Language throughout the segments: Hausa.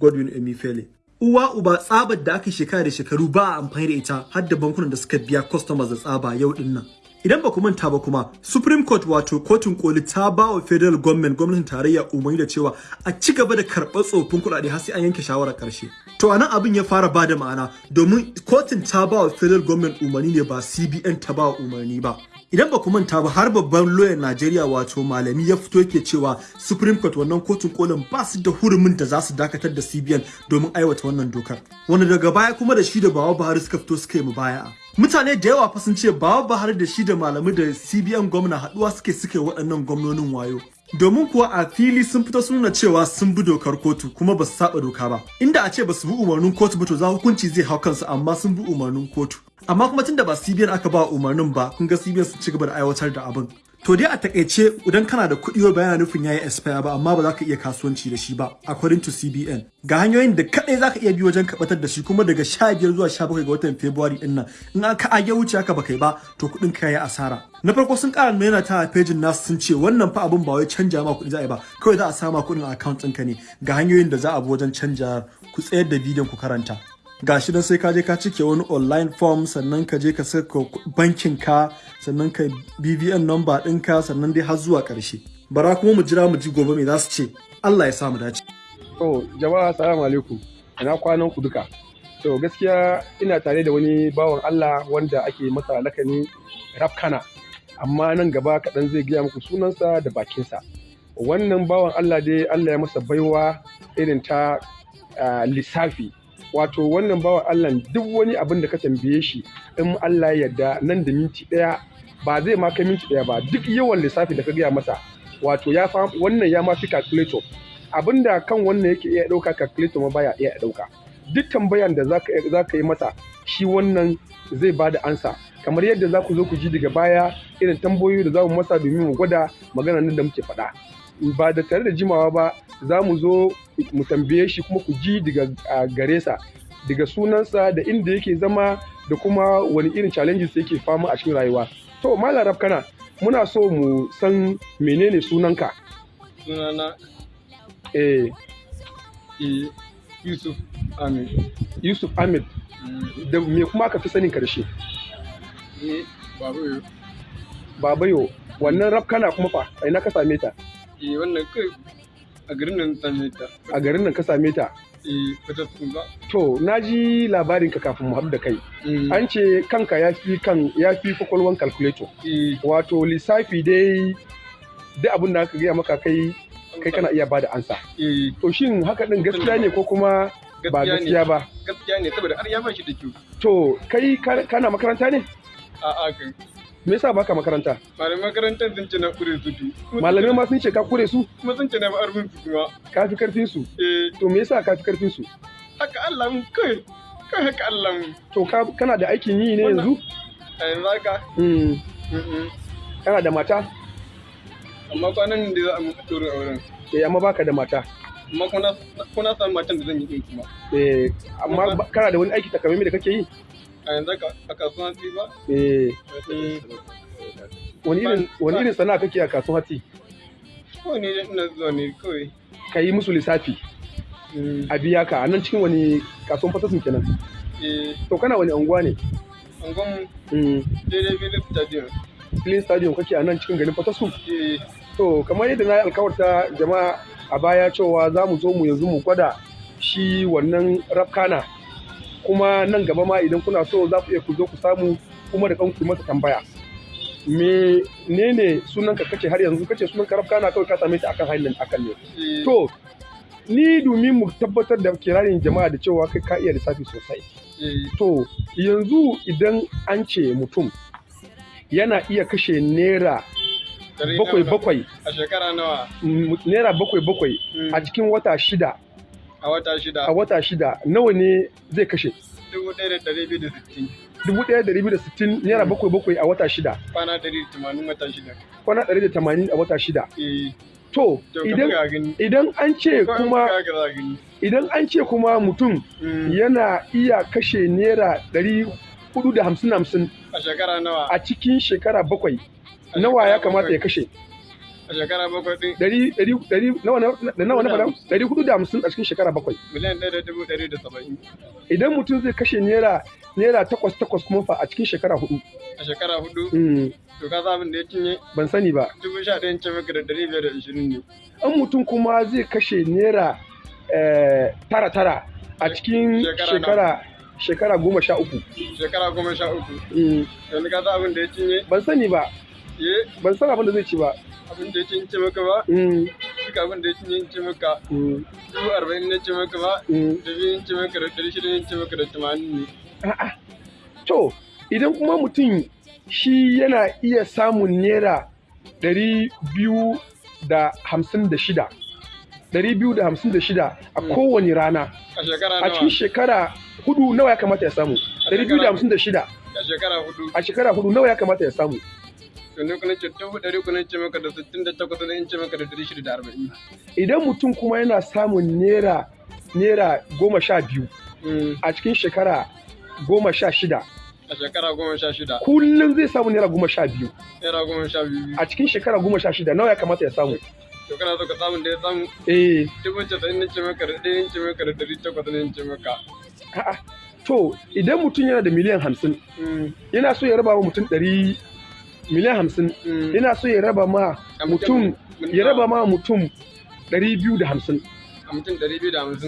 Godwin Emefiele. Uwa uba tsabar da aka shekara da shekaru ba a amfani da ita har da bankunan da suka biya customers da tsaba yau ɗin nan. Idan ba ku manta ba kuma, Supreme Court wato kotun koli ta ba wa federal government gwamnatin tarayya umarni da cewa a ci gaba da karɓar tsofin kuɗaɗe har sai an yanke shawarar ƙarshe. To a nan abin ya fara ba da ma'ana domin kotun ta ba wa federal government umarni ne ba CBN ta ba wa umarni ba. Idan ba ku manta ba har babban lawyer Najeriya wato malami ya fito yake cewa Supreme Court wannan kotun kolin ba su da hurumin da za su dakatar da CBN domin aiwata wannan dokar. Wanda daga baya kuma da shi da Bawa Buhari suka fito suka yi mubaya'a. Mutane da yawa fa sun ce Bawa Buhari da shi da malamai da CBN gwamna haɗuwa suke suke waɗannan gwamnonin wayo. Domin kuwa a fili sun fito sun nuna cewa sun bi dokar kotu kuma ba su saba doka ba. Inda a ce ba su bi umarnin kotu ba to za hukunci zai hau kansu amma sun bi umarnin kotu. Amma kuma tunda ba CBN aka ba umarnin ba kun ga CBN sun ci gaba da aiwatar da abin. To dai a taƙaice idan kana da kuɗi ba yana nufin yayi expire ba amma ba za ka iya kasuwanci da shi ba according to CBN. Ga hanyoyin da kadai za ka iya bi wajen kabatar da shi kuma daga 15 zuwa 17 ga watan February ɗin nan in aka age wuce haka ba kai ba to kuɗin ka yayi asara. Na farko sun ƙara nuna ta a pejin nasu sun ce wannan fa abin ba wai canja ma kuɗi za a yi ba kawai za a sama kuɗin a account ɗinka ne ga hanyoyin da za a bi wajen canja ku tsayar da bidiyon ku karanta. Ga shi dan sai ka je ka cike wani online form sannan ka je ka saka bankin ka sannan ka BVN number ɗinka sannan dai har zuwa ƙarshe. Bara kuma mu jira mu ji gobe me za su ce. Allah ya sa mu dace. To jama'a assalamu alaikum. Ina kwanan ku duka? To gaskiya ina tare da wani bawan Allah wanda ake masa lakani rafkana amma nan gaba kaɗan zai gaya muku sunansa da bakinsa. Wannan bawan Allah dai Allah ya masa baiwa irin ta ah, lissafi. Wato wannan bawan Allah duk wani abin da ka tambaye shi in Allah ya yarda nan da minti ɗaya ba zai ma kai minti ɗaya ba. Duk yawan lissafi da ka gaya masa wato ya fa wannan ya ma fi calculator. Abinda kan wannan yake iya ɗauka calculator ma baya iya ɗauka. Duk tambayan da za ka yi masa shi wannan zai ba da ansa. Kamar yadda za ku zo ku ji daga baya irin tambayoyi da za mu masa domin mu gwada magana nan da muke faɗa. Ba da tare da jimawa ba za mu zo mu tambaye shi kuma ku ji daga gare sa daga sunansa da inda yake zama da kuma wani irin challenges yake fama a cikin rayuwa. To malam rafkana muna so mu san menene sunanka. Sunana eh. Eh, Yusuf Amin. yusuf ahmed. Da me kuma aka fi sanin ƙarshe Eh, yau. babayo wannan rafkana kuma fa a ina ka same ta? Eh, wannan kai a garin nan same ta. a garin nan ka same ta? Eh, to na ji labarin ka kafin mu haɗu da kai. Eh, an ce kanka ya fi kan ya fi kwakwalwan calculator. Eh, wato lissafi dai duk abin da aka gaya maka kai kai kana iya ba da ansa to shin haka din gaskiya ne ko kuma ba gaskiya ba? Gaskiya ne saboda har ya ba shi da kyau. to kai ka- kana makaranta ne? A'a kan. Me yasa baka makaranta Malaman makarantar sun ce na kure su tu. malamai ma sun ce ka kure su Kuma sun ce na ba arbin su kuma. ka fi ƙarfin su Eh, to me yasa ka fi ƙarfin su haka Allah mun kai. Kai haka Allah mun. to ka kana da aikin yi ne yanzu A yanzu haka. Mm, kana da mata Amma kwanan da za a mutu ɗorin auren. eh amma baka da mata Amma kuna kuna samun matan da zan yi ɗin kuma. eh amma kana da wani aiki takamaimai da kake yi A yanzu a kasuwan ba. eh wani irin sana'a kake a kasuwan hatsi kawai ne ina zuwa ne kawai. ka yi musu lissafi a biya ka a nan cikin wani kasuwan fatasun kenan eh, to kana wani anguwa ne Mm, daidai filin stadium. filin stadium kake a nan cikin garin fatasun Eh, to kamar yadda na yi alkawarta jama'a a baya cewa za mu zo mu yanzu mu gwada shi wannan rafkana kuma nan gaba ma idan kuna so za ku iya ku zo ku samu kuma da kanku masa tambaya. Me ne ne sunanka kace har yanzu? Kace sunanka rafkana kawai ka same ta akan hanyar akan ne. Eh, to ni domin mu tabbatar da kirarin jama'a da cewa kai ka iya lissafi sosai. Eh, to yanzu idan an ce mutum yana iya kashe naira bakwai bakwai A shekara nawa? naira bakwai bakwai Mm, a cikin wata shida. A wata shida. a wata shida nawa ne zai kashe? Dubu ɗaya da ɗari biyu da sittin. dubu ɗaya da biyu da sittin naira bakwai bakwai a wata shida. Kwana ɗari da tamanin wata shida. kwana ɗari da tamanin a wata shida. Eh, to idan an ce kuma idan an ce kuma mutum Mm, yana iya kashe naira ɗari huɗu da hamsin hamsin A shekara nawa? a cikin shekara bakwai nawa ya kamata ya kashe? A shekara bakwai ɗin. Ɗari ɗari ɗari nawa nawa na faɗa? Ɗari huɗu da hamsin a cikin shekara bakwai. Miliyan ɗaya da dubu ɗari da saba'in. idan mutum zai kashe naira naira takwas takwas kuma fa a cikin shekara huɗu A shekara huɗu Mm, to ka sa abin da ya cinye? Ban sani ba. Dubu sha ɗayan ce maka da ɗari biyar da ishirin ne. in mutum kuma zai kashe naira eh, tara tara a cikin Shekara shekara goma sha uku. Shekara goma sha uku. Mm, Yanzu ka sa abin da ya cinye? Ban sani ba. Ye ban san abin da zai ci ba. Abin da ce maka ba Mm, duka abin da ce maka mm, dubu arba'in ne ce maka ba mm. da biyu ce maka da ɗari shida ce maka da tamanin ne. To, idan kuma mutum shi yana iya samun naira ɗari biyu da hamsin da shida, ɗari biyu da hamsin da shida a kowane rana, A cikin shekara huɗu nawa ya kamata ya samu? Ɗari biyu da hamsin da shida A shekara huɗu. a shekara huɗu nawa ya kamata ya samu? To ne kuna ce dubu ɗari kuna ce maka da sittin da takwas ne in ce maka da ɗari shida da arba'in. Idan mutum kuma yana samun naira naira goma sha biyu Mm, a cikin shekara goma sha shida, A shekara goma sha shida. kullum zai samu naira goma sha biyu. Naira goma sha biyu. A cikin shekara goma sha shida nawa ya kamata ya samu? To kana so ka samun da ya samu Eh, dubu casa'in ne ce maka da ɗaya ce maka da ɗari takwas ne ce maka. A'a, to idan mutum yana da miliyan hamsin Mm, yana so ya raba wa mutum ɗari miliyan hamsin. Mm. yana so ya raba ma mutum ya raba ma mutum ɗari biyu da hamsin.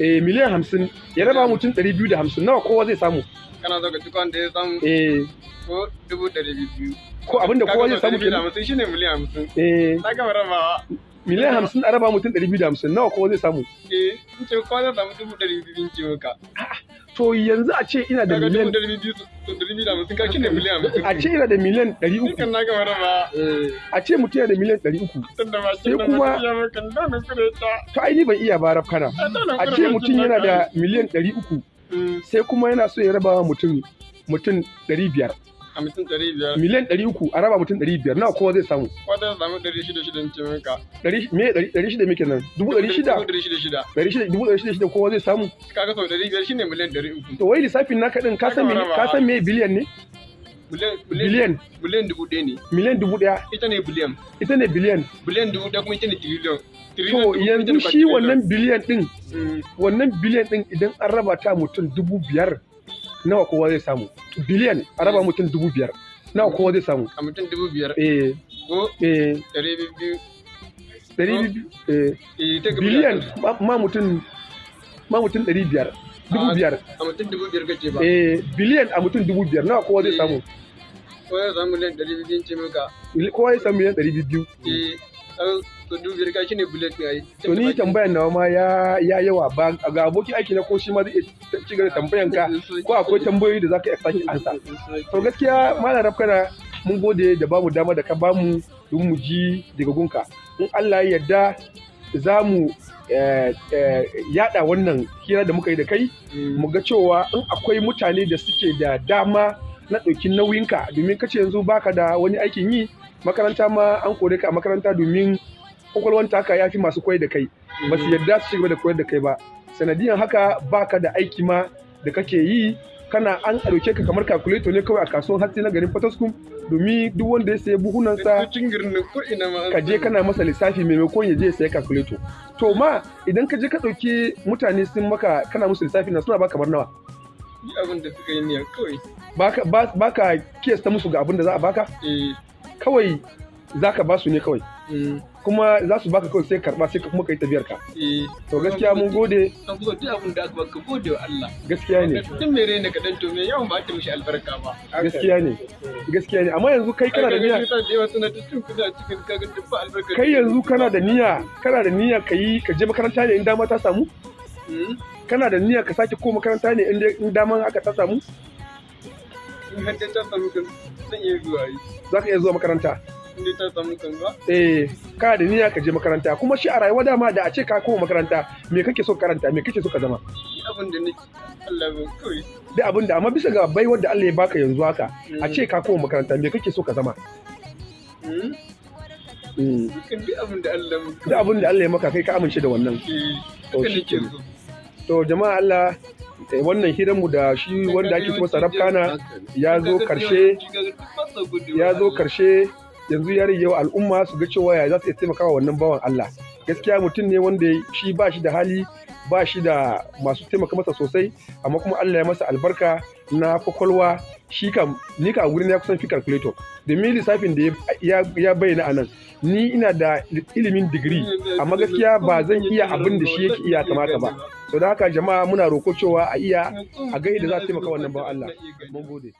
Eh miliyan hamsin. Ya raba mutum ɗari biyu da hamsin. Nawa kowa zai samu? Kana so ka ci kwan da ya samu? Eh. Ko dubu ɗari biyu. ko abin da kowa zai samu kenan? hamsin shine miliyan hamsin. eh. Na gama rabawa. miliyan hamsin a raba mutum ɗari biyu da hamsin. Nawa kowa zai samu? Eh, in ce kowa zai samu dubu ɗari biyu in ce maka. To yanzu a ce ina da miliyan a ce ina da miliyan ɗari uku. Rabawa. a ce mutum yana da miliyan ɗari uku. Sai kuma- to ai ni ban iya ba rafkana. A ce mutum yana da miliyan ɗari uku Mm, sai kuma yana so ya raba mutum mutum ɗari biyar. A mutum ɗari biyar. miliyan ɗari uku a raba mutum ɗari biyar nawa kowa zai samu Wata zai samu ɗari shida shida in ce maka. ɗari shida muke nan dubu ɗari shida Dubu ɗari shida shida. ɗari shida dubu ɗari shida shida kowa zai samu Kaga sau ɗari biyar shine miliyan ɗari uku. to wai lissafin naka ɗin ka san me ka san me biliyan ne Biliyan biliyan dubu ɗaya ne. miliyan dubu ɗaya Ita ne biliyan. ita ne biliyan Biliyan dubu ɗaya kuma ita ne tiriliyon. to yanzu shi wannan biliyan ɗin Mm, wannan biliyan ɗin idan an raba ta mutum dubu biyar nawa kowa zai samu? Biliyan a raba mutum dubu biyar. Nawa kowa zai samu? A mutum dubu biyar. eh. Ko? Eh. Ɗari biyu. ɗari biyu eh. Eh, biliyan ma mutum ma mutum ɗari biyar. Dubu biyar. A mutum dubu biyar kace ba. eh biliyan a mutum dubu biyar. Nawa kowa zai Eh. samu? Ko ya samu miliyan ɗari biyu ce maka. kowa ya samu miliyan ɗari biyu Eh, to ka shine ɗaya. ai. to ni tambayan nawa ma ya ya yawa ba ga abokin aiki na ko shi ma zai iya ci gaba da tambayan ka ko akwai tambayoyi da zaka iya sake ansa to gaskiya malam rafkana mun gode da ba mu dama da ka ba mu don mu ji daga gunka in Allah ya yarda za mu eh, eh, yada wannan hira da muka yi da kai mu ga cewa in akwai mutane da suke da dama na ɗauki nauyinka domin kace yanzu baka da wani aikin yi makaranta ma an kore ka a makaranta domin kwakwalwan taka ya fi masu koyar da kai. Ba su yarda su ci gaba da koyar da kai ba. Sanadiyan haka baka da aiki ma da kake yi. Kana an ɗauke ka kamar calculator ne kawai a kasuwan hatsi na garin Potoskum domin duk wanda ya sayi buhunansa ka je kana masa lissafi maimakon ya je ya sayi calculator. To ma idan ka je ka ɗauki mutane sun maka kana musu lissafi na suna baka kamar nawa abin da suka yi niyya kawai. baka ba- baka kiyasta musu ga abin da za a baka Eh, kawai zaka ba su ne kawai. Mm, kuma za su baka kawai sai karɓa sai ka kuma kai tafiyar ka eh. to gaskiya mun gode. An so duk abin da aka baka gode wa Allah. gaskiya ne. Mai rai ne kaɗan to me yawan ba ta mishi albarka ba. gaskiya ne. Gaskiya ne. Amma yanzu kai kana da niyya. Kai yanzu kana da niyya kana da niyya ka yi ka je makaranta ne in dama ta samu? Mm, kana da niyya ka sake ko makaranta ne in daman haka ta samu? In har ta samu kan zan iya zuwa yi. za ka iya zuwa makaranta. In dai ta samu kan ba. eh kana da niyya ka je makaranta. Kuma shi a rayuwa dama da a ce ka koma makaranta me kake so ka karanta? Me kake so ka zama? Abin da nake. Allah ba kawai. da abin da amma bisa ga baiwar da Allah ya baka yanzu haka a ce ka koma makaranta me kake so ka zama? Mm, Mm. Dukkan duk abin da Allah mu. duk abin da Allah ya maka kai ka amince da wannan. Eh, To, jama'a Allah eh, wannan hiranmu da shi wanda ake kuma sarrafkana ya zo ƙarshe ya zo ƙarshe yanzu ya rage wa al'umma su ga cewa ya za su iya taimakawa wannan bawan Allah. Gaskiya mutum ne wanda shi ba shi da hali ba shi da masu taimaka masa sosai amma kuma Allah ya masa albarka na ƙwaƙwalwa. Shi kam ni ka gurin ya kusan fi calculator. Domin lissafin da ya bayyana a nan ni ina da ilimin digiri amma gaskiya ba zan iya abin da shi yake iya kamata ba. Sau da haka jama'a muna roko cewa a iya a ga da za su taimaka wannan bawan Allah. Mun gode.